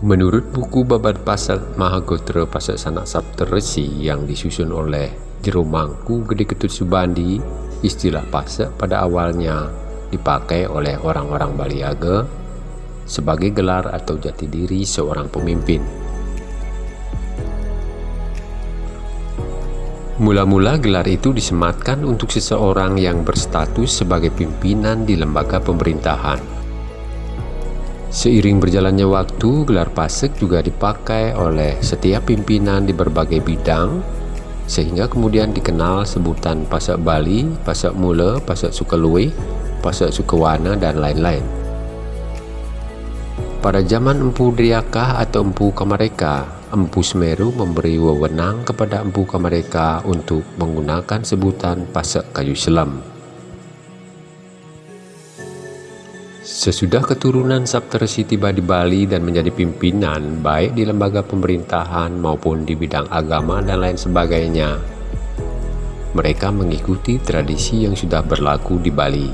Menurut buku Babat Pasak Mahagotra Pasak Sanak Saptaresi yang disusun oleh Jero Mangku Gede Ketut Subandi, istilah pasak pada awalnya dipakai oleh orang-orang Baliaga sebagai gelar atau jati diri seorang pemimpin. Mula-mula gelar itu disematkan untuk seseorang yang berstatus sebagai pimpinan di lembaga pemerintahan. Seiring berjalannya waktu, gelar pasek juga dipakai oleh setiap pimpinan di berbagai bidang, sehingga kemudian dikenal sebutan Pasak Bali, Pasak Mula, Pasak Sukalui, Pasak Sukawana, dan lain-lain. Pada zaman Empu Driakah atau Empu Kamareka, Empu Semeru memberi wewenang kepada Empu Kamareka untuk menggunakan sebutan Pasak Kayu Selam. Sesudah keturunan Saptarsi tiba di Bali dan menjadi pimpinan baik di lembaga pemerintahan maupun di bidang agama dan lain sebagainya, mereka mengikuti tradisi yang sudah berlaku di Bali.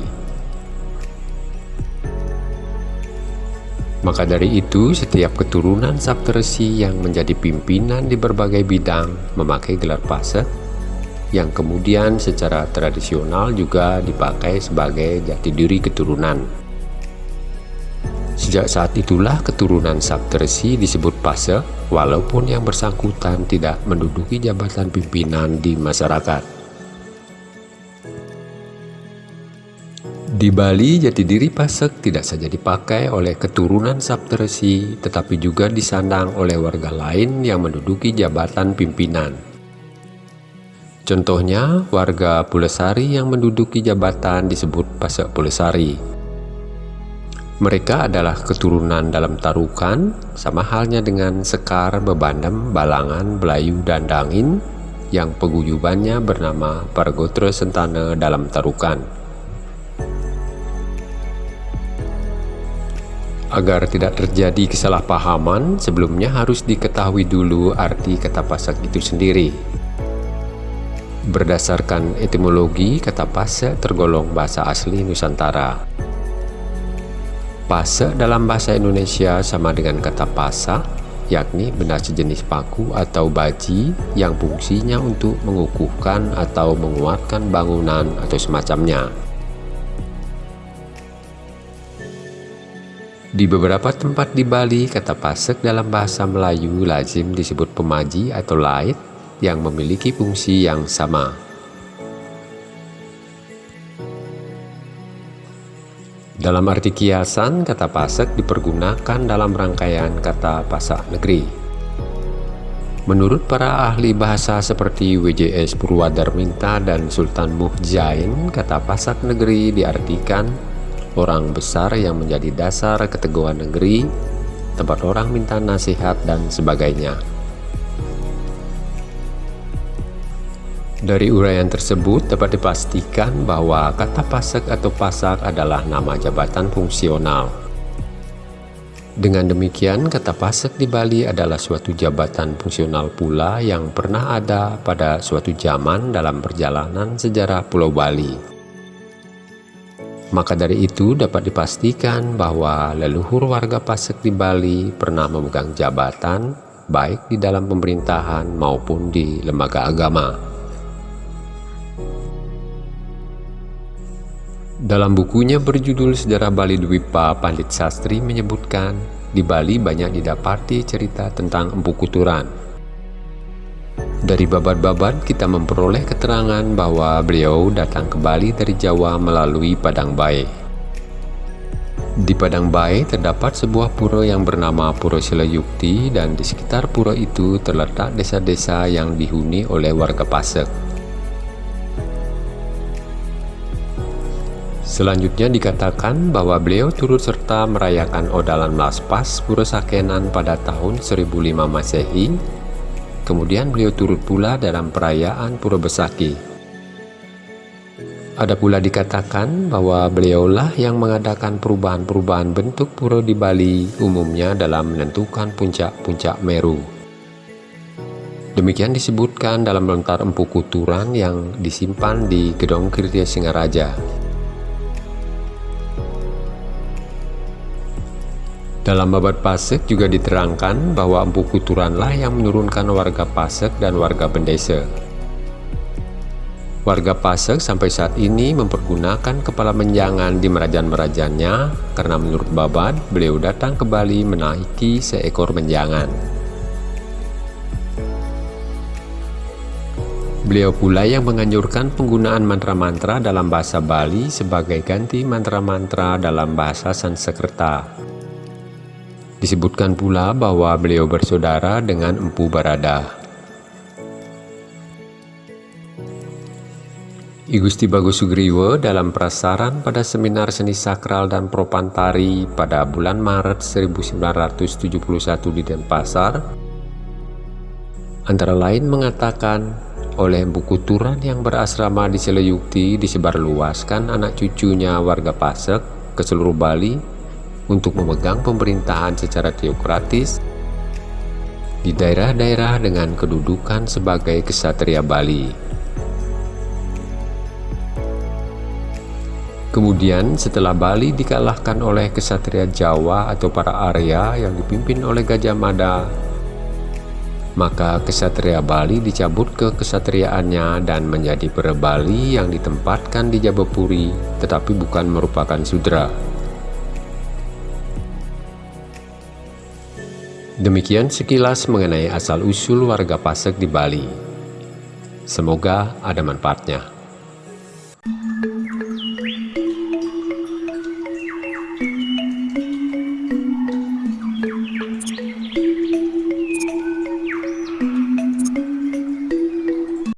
Maka dari itu, setiap keturunan Saptarsi yang menjadi pimpinan di berbagai bidang memakai gelar paset yang kemudian secara tradisional juga dipakai sebagai jati diri keturunan. Sejak saat itulah keturunan Saptersi disebut Pase, walaupun yang bersangkutan tidak menduduki jabatan pimpinan di masyarakat. Di Bali, jati diri Pasek tidak saja dipakai oleh keturunan Saptersi, tetapi juga disandang oleh warga lain yang menduduki jabatan pimpinan. Contohnya, warga Pulesari yang menduduki jabatan disebut Pasek Pulesari. Mereka adalah keturunan dalam tarukan, sama halnya dengan Sekar, Bebandem, Balangan, Belayu, dan Dangin, yang peguyubannya bernama Pargotra Sentana dalam tarukan. Agar tidak terjadi kesalahpahaman, sebelumnya harus diketahui dulu arti kata pasak itu sendiri. Berdasarkan etimologi, kata pasak tergolong bahasa asli Nusantara. Pase dalam bahasa Indonesia sama dengan kata pasa, yakni benda sejenis paku atau baji yang fungsinya untuk mengukuhkan atau menguatkan bangunan atau semacamnya. Di beberapa tempat di Bali, kata pasek dalam bahasa Melayu lazim disebut pemaji atau lait yang memiliki fungsi yang sama. Dalam arti kiasan, kata pasek dipergunakan dalam rangkaian kata pasak negeri. Menurut para ahli bahasa seperti WJS Purwadarminta dan Sultan Muhjain, kata pasak negeri diartikan orang besar yang menjadi dasar keteguhan negeri, tempat orang minta nasihat dan sebagainya. Dari uraian tersebut dapat dipastikan bahwa kata pasak atau pasak adalah nama jabatan fungsional. Dengan demikian, kata pasak di Bali adalah suatu jabatan fungsional pula yang pernah ada pada suatu zaman dalam perjalanan sejarah Pulau Bali. Maka dari itu dapat dipastikan bahwa leluhur warga Pasek di Bali pernah memegang jabatan baik di dalam pemerintahan maupun di lembaga agama. Dalam bukunya berjudul Sejarah Bali Dwipa, Pandit Sastri menyebutkan di Bali banyak didapati cerita tentang Empu Kuturan. Dari babat-babat kita memperoleh keterangan bahwa beliau datang ke Bali dari Jawa melalui Padang Bae. Di Padang Bae terdapat sebuah pura yang bernama Pura Silayukti dan di sekitar pura itu terletak desa-desa yang dihuni oleh warga Pasek. Selanjutnya dikatakan bahwa beliau turut serta merayakan Odalan Laspas Pura Sakenan pada tahun 1005 Masehi. Kemudian beliau turut pula dalam perayaan Pura Besaki. Ada pula dikatakan bahwa beliaulah yang mengadakan perubahan-perubahan bentuk pura di Bali umumnya dalam menentukan puncak-puncak Meru. Demikian disebutkan dalam lontar empu kuturan yang disimpan di Gedong Kirtia Singaraja. Dalam babat Pasek juga diterangkan bahwa Empu Kuturanlah yang menurunkan warga Pasek dan warga Bendese. Warga Pasek sampai saat ini mempergunakan kepala menjangan di merajan-merajannya karena menurut Babat, beliau datang ke Bali menaiki seekor menjangan. Beliau pula yang menganjurkan penggunaan mantra-mantra dalam bahasa Bali sebagai ganti mantra-mantra dalam bahasa Sanskerta. Disebutkan pula bahwa beliau bersaudara dengan Empu Barada. I Gusti Bagus Sugriwo dalam prasaran pada seminar seni sakral dan propantari pada bulan Maret 1971 di Denpasar antara lain mengatakan oleh buku Turan yang berasrama di Seleyukti disebarluaskan anak cucunya warga Pasek ke seluruh Bali untuk memegang pemerintahan secara teokratis di daerah-daerah dengan kedudukan sebagai kesatria Bali. Kemudian setelah Bali dikalahkan oleh kesatria Jawa atau para Arya yang dipimpin oleh Gajah Mada, maka kesatria Bali dicabut ke kesatriaannya dan menjadi Bali yang ditempatkan di Jabapuri tetapi bukan merupakan sudra. Demikian sekilas mengenai asal-usul warga Pasek di Bali. Semoga ada manfaatnya.